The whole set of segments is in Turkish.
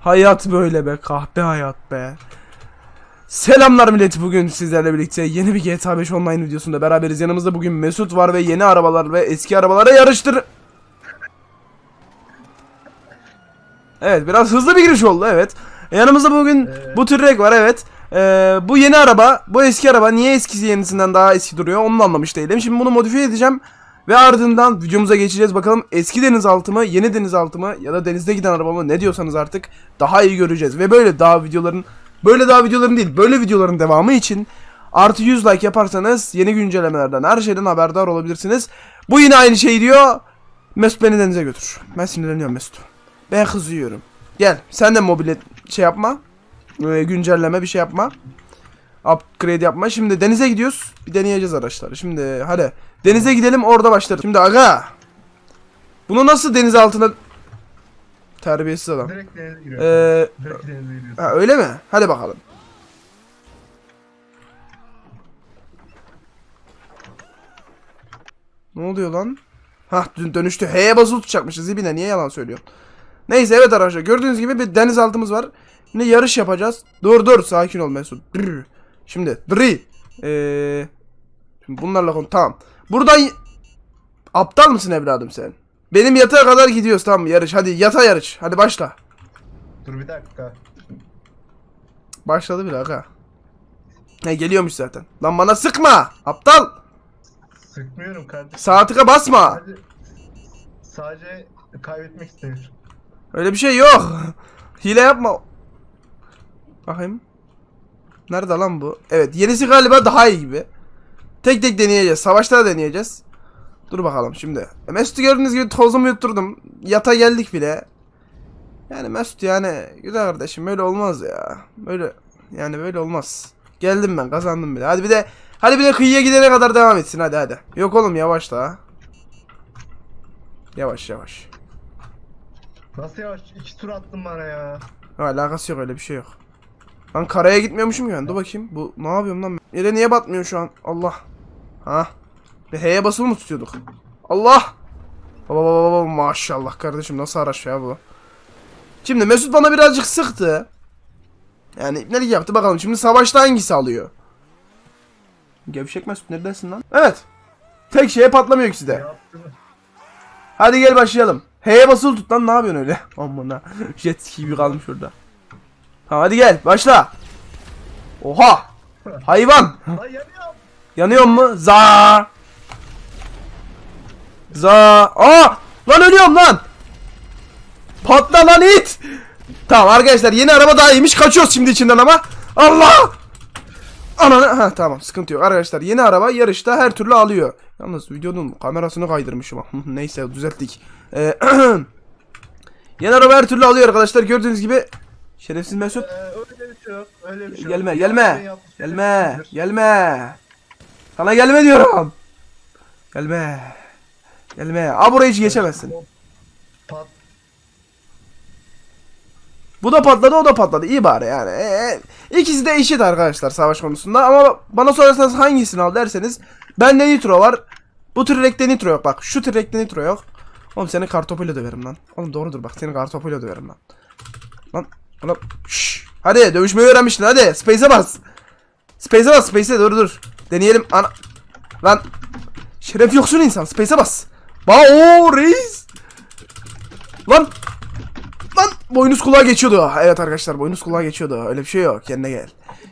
Hayat böyle be kahpe hayat be. Selamlar millet bugün sizlerle birlikte yeni bir GTA 5 online videosunda beraberiz. Yanımızda bugün Mesut var ve yeni arabalar ve eski arabalara yarıştır. Evet biraz hızlı bir giriş oldu evet. Yanımızda bugün Evet. bu tür var evet. Ee, bu yeni araba, bu eski araba niye eskisi yenisinden daha eski duruyor onu da anlamış değilim. Şimdi bunu modifiye edeceğim ve ardından videomuza geçeceğiz. Bakalım eski denizaltı mı, yeni denizaltı mı ya da denizde giden araba mı ne diyorsanız artık daha iyi göreceğiz. Ve böyle daha videoların, böyle daha videoların değil, böyle videoların devamı için artı 100 like yaparsanız yeni güncellemelerden her şeyden haberdar olabilirsiniz. Bu yine aynı şey diyor. Mesut beni denize götür. Ben sinirleniyorum Mesut. Ben kızıyorum. Gel sen de mobilet şey yapma. Ee, güncelleme bir şey yapma. Upgrade yapma. Şimdi denize gidiyoruz. Bir deneyeceğiz araçları. Şimdi hadi. Denize gidelim orada başlarız. Şimdi aga. Bunu nasıl deniz altına... Terbiyesiz adam. Direkt denize giriyor. Ee, Direkt denize giriyorsun. ha, öyle mi? Hadi bakalım. Ne oluyor lan? Hah dün dönüştü. H'ye basılı tutacakmışız. Zibine niye yalan söylüyorsun? Neyse evet arkadaşlar gördüğünüz gibi bir denizaltımız var. Şimdi yarış yapacağız. Dur dur sakin ol Mesut. Brr. Şimdi dri. Ee, şimdi bunlarla konu tamam. Buradan aptal mısın evladım sen? Benim yatağa kadar gidiyoruz tamam mı? yarış. Hadi yata yarış. Hadi başla. Dur bir dakika. Başladı bile aga. He geliyormuş zaten. Lan bana sıkma. Aptal. Sıkmıyorum kardeşim. Tıka basma. Sadece, sadece kaybetmek istemiyorum. Öyle bir şey yok. Hile yapma. Bakayım. Nerede lan bu? Evet yenisi galiba daha iyi gibi. Tek tek deneyeceğiz. Savaşta da deneyeceğiz. Dur bakalım şimdi. E, Mesut'u gördüğünüz gibi tozumu yutturdum. Yata geldik bile. Yani Mesut yani güzel kardeşim böyle olmaz ya. Böyle yani böyle olmaz. Geldim ben kazandım bile. Hadi bir de hadi bir de kıyıya gidene kadar devam etsin hadi hadi. Yok oğlum yavaş da. Yavaş yavaş. Nasıl yavaş? İki tur attın bana ya. Ha, alakası yok öyle bir şey yok. Lan karaya gitmiyormuşum ki ben. Dur bakayım. Bu ne yapıyorum lan? Yere niye batmıyor şu an? Allah. Ha. Bir H'ye basılı mı tutuyorduk? Allah. Baba baba baba maşallah kardeşim nasıl araç ya bu? Şimdi Mesut bana birazcık sıktı. Yani ne yaptı bakalım. Şimdi savaşta hangisi alıyor? Gevşek Mesut neredesin lan? Evet. Tek şeye patlamıyor ikisi de. Hadi gel başlayalım. H'ye basılı tut lan ne yapıyorsun öyle? Amına. Jet ski gibi kalmış orada. Tamam hadi gel başla. Oha. Hayvan. Ay yanıyorum. Yanıyor mu? Za. Za. Aa! Lan ölüyorum lan. Patla lan it. Tamam arkadaşlar yeni araba daha iyiymiş. Kaçıyoruz şimdi içinden ama. Allah! Ananı ha tamam sıkıntı yok arkadaşlar yeni araba yarışta her türlü alıyor. Yalnız videonun kamerasını kaydırmışım. Neyse düzelttik. Ee, yeni araba her türlü alıyor arkadaşlar gördüğünüz gibi. Şerefsiz Mesut. Ee, öyle bir şey yok. Öyle bir şey yok. Gelme Yaptığın gelme. Gelme. Gelme. Sana gelme diyorum. Gelme. Gelme. Aa burayı hiç geçemezsin. Pat. Bu da patladı o da patladı. İyi bari yani. Ee, ikisi de eşit arkadaşlar savaş konusunda. Ama bana sorarsanız hangisini al derseniz. Bende nitro var. Bu trekte nitro yok. Bak şu trekte nitro yok. Oğlum seni kartopuyla döverim lan. Oğlum doğrudur bak seni kartopuyla döverim lan. Lan. Lan. Şşş. Hadi dövüşmeyi öğrenmiştin hadi. Space'e bas. Space'e bas. Space'e dur dur. Deneyelim. Ana. Lan. Şeref yoksun insan. Space'e bas. Ba o reis. Lan. Lan boynuz kulağa geçiyordu. Evet arkadaşlar boynuz kulağa geçiyordu. Öyle bir şey yok. Kendine gel.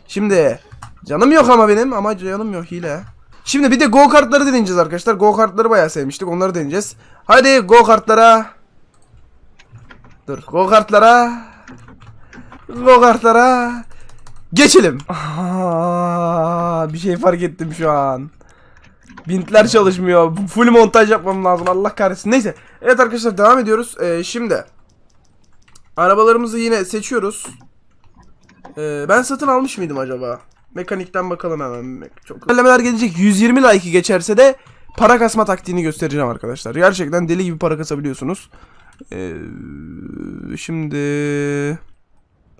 Şimdi canım yok ama benim ama canım yok hile. Şimdi bir de go kartları deneyeceğiz arkadaşlar. Go kartları bayağı sevmiştik. Onları deneyeceğiz. Hadi go kartlara. Dur go kartlara. Go kartlara. Geçelim. Aa, bir şey fark ettim şu an. Bintler çalışmıyor. Full montaj yapmam lazım. Allah kahretsin. Neyse. Evet arkadaşlar devam ediyoruz. Ee, şimdi Arabalarımızı yine seçiyoruz. Ee, ben satın almış mıydım acaba? Mekanikten bakalım hemen. Çok Güncellemeler gelecek. 120 like'ı geçerse de para kasma taktiğini göstereceğim arkadaşlar. Gerçekten deli gibi para kasabiliyorsunuz. Ee, şimdi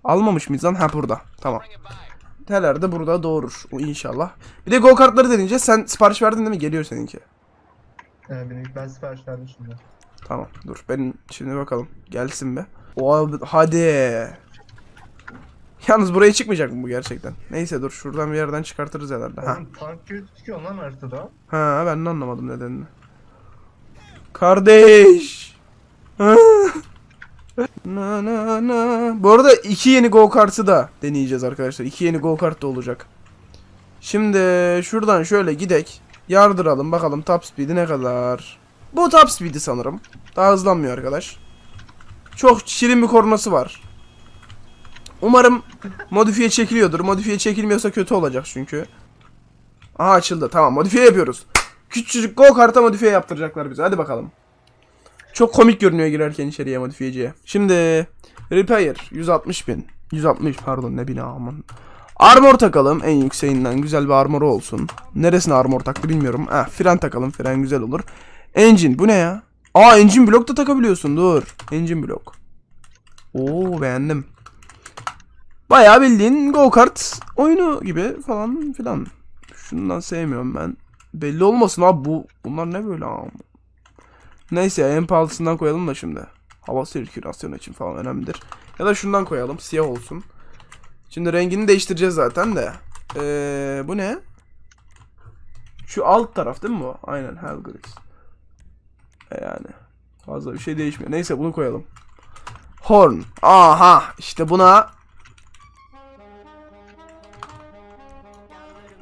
almamış mıyız lan? Ha burada. Tamam. Teler de burada doğurur. O inşallah. Bir de go kartları deneyeceğiz. Sen sipariş verdin değil mi? Geliyor seninki. Benim, ben sipariş verdim şimdi. Tamam dur. Ben şimdi bakalım. Gelsin be. O hadi. Yalnız buraya çıkmayacak mı bu gerçekten? Neyse dur şuradan bir yerden çıkartırız herhalde. Ha. Tank çıkıyor lan haritada. Ha ben de anlamadım nedenini. Kardeş. Na na na. Bu arada iki yeni go kartı da deneyeceğiz arkadaşlar. İki yeni go kart da olacak. Şimdi şuradan şöyle gidek. Yardıralım bakalım top speed'i ne kadar. Bu top speed'i sanırım. Daha hızlanmıyor arkadaş. Çok şirin bir kornası var. Umarım modifiye çekiliyordur. Modifiye çekilmiyorsa kötü olacak çünkü. Aha açıldı. Tamam modifiye yapıyoruz. Küçücük go karta modifiye yaptıracaklar bize. Hadi bakalım. Çok komik görünüyor girerken içeriye modifiyeciye. Şimdi repair 160 bin. 160 pardon ne bina aman. Armor takalım en yükseğinden güzel bir armor olsun. Neresine armor taktı bilmiyorum. Ah fren takalım fren güzel olur. Engine bu ne ya? Aa engine blok da takabiliyorsun dur. Engine blok. Oo beğendim. Bayağı bildiğin go kart oyunu gibi falan filan. Şundan sevmiyorum ben. Belli olmasın abi bu bunlar ne böyle abi. Neyse en pahalısından koyalım da şimdi. Hava sirkülasyonu için falan önemlidir. Ya da şundan koyalım siyah olsun. Şimdi rengini değiştireceğiz zaten de. Ee, bu ne? Şu alt taraf değil mi bu? Aynen Helgris. E yani. Fazla bir şey değişmiyor. Neyse bunu koyalım. Horn. Aha işte buna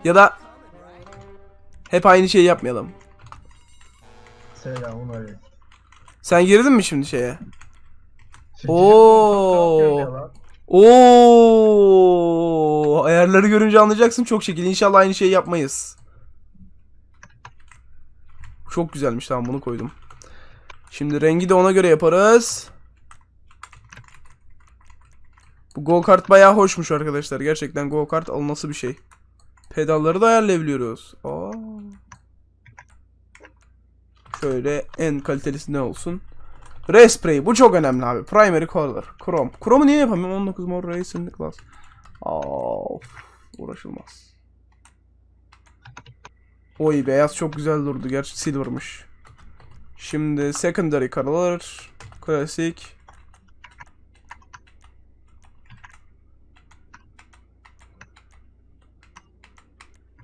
ya da hep aynı şeyi yapmayalım. Selamun aleyküm. Sen girdin mi şimdi şeye? Oo. Oo, ayarları görünce anlayacaksın çok şekil. İnşallah aynı şeyi yapmayız. Çok güzelmiş tamam bunu koydum. Şimdi rengi de ona göre yaparız. Bu go kart bayağı hoşmuş arkadaşlar. Gerçekten go kart alınası bir şey. Pedalları da ayarlayabiliyoruz. Aa. Şöyle en kalitelisi ne olsun? Ray spray bu çok önemli abi. Primary color. Chrome. Chrome'u niye yapamıyorum? 19 mor racing class. Of. Uğraşılmaz. Oy beyaz çok güzel durdu. Gerçi silvermış. Şimdi secondary color. Klasik.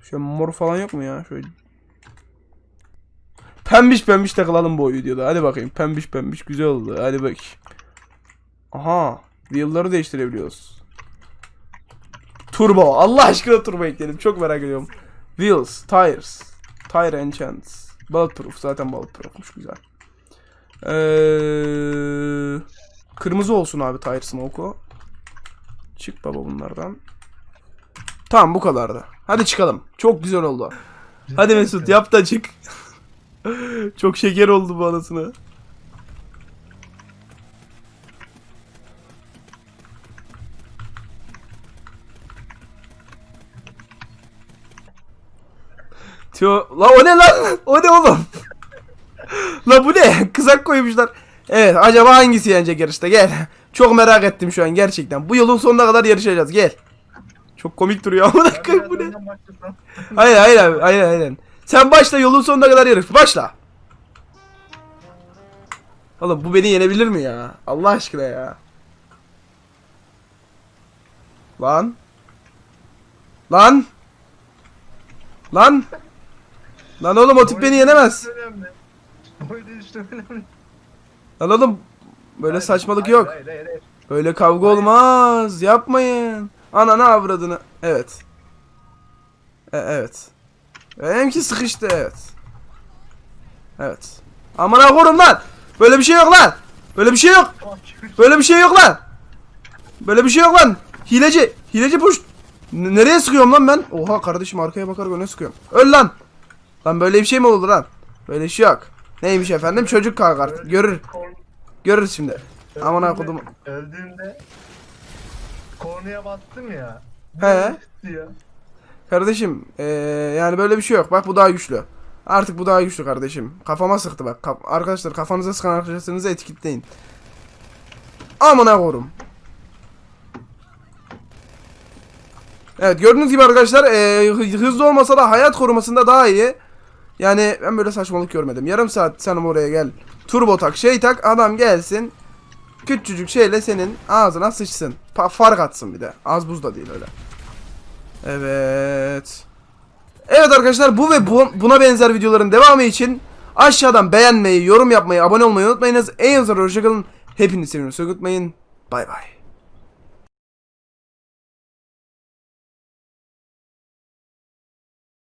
Şöyle mor falan yok mu ya? Şöyle Pembiş pembiş takılalım bu videoda. Hadi bakayım. Pembiş pembiş güzel oldu. Hadi bak. Aha. Wheel'ları değiştirebiliyoruz. Turbo. Allah aşkına turbo ekledim. Çok merak ediyorum. Wheels. Tires. Tire enchants. Bulletproof. Zaten bulletproofmuş. Güzel. Ee, kırmızı olsun abi tire smoke'u. Çık baba bunlardan. Tamam bu kadardı. Hadi çıkalım. Çok güzel oldu. Hadi Mesut yap da çık. Çok şeker oldu bu anasını. Tio, la o ne lan? O ne oğlum? la bu ne? Kızak koymuşlar. Evet, acaba hangisi yenecek yarışta? Gel. Çok merak ettim şu an gerçekten. Bu yolun sonuna kadar yarışacağız. Gel. Çok komik duruyor ama dakika bu ne? Hayır hayır abi. Hayır hayır. Sen başla yolun sonuna kadar yarış. Başla. Oğlum bu beni yenebilir mi ya? Allah aşkına ya. Lan. Lan. Lan. Lan oğlum o tip beni yenemez. Lan oğlum böyle Hayır, saçmalık hayır, yok. Hayır hayır hayır. Böyle kavga olmaz. Yapmayın. Ananı avradını. Evet. E, evet. Benimki sıkıştı evet. Evet. Amına korum lan. Böyle bir şey yok lan. Böyle bir şey yok. Böyle bir şey yok lan. Böyle bir şey yok lan. Hileci. Hileci puş. N- nereye sıkıyorum lan ben? Oha kardeşim arkaya bakarak öne sıkıyorum. Öl lan. Lan böyle bir şey mi olur lan? Böyle şey yok. Neymiş efendim? Çocuk kalkar. Görür. Görürüz şimdi. Öldüğümde- akıdım. Öldüğümde kornaya bastım ya. He. Ya. Kardeşim eee, yani böyle bir şey yok. Bak bu daha güçlü. Artık bu daha güçlü kardeşim. Kafama sıktı bak. Kaf- arkadaşlar kafanıza sıkan arkadaşlarınızı etiketleyin. Amına korum. Evet gördüğünüz gibi arkadaşlar hı- hızlı olmasa da hayat korumasında daha iyi. Yani ben böyle saçmalık görmedim. Yarım saat sen oraya gel. Turbo tak şey tak adam gelsin. küçücük şeyle senin ağzına sıçsın. Pa- fark atsın bir de. Az buz da değil öyle. Evet. Evet arkadaşlar bu ve bu, buna benzer videoların devamı için aşağıdan beğenmeyi, yorum yapmayı, abone olmayı unutmayınız. En azından hoşçakalın. Hepinizi seviyorum. Unutmayın. Bay bay.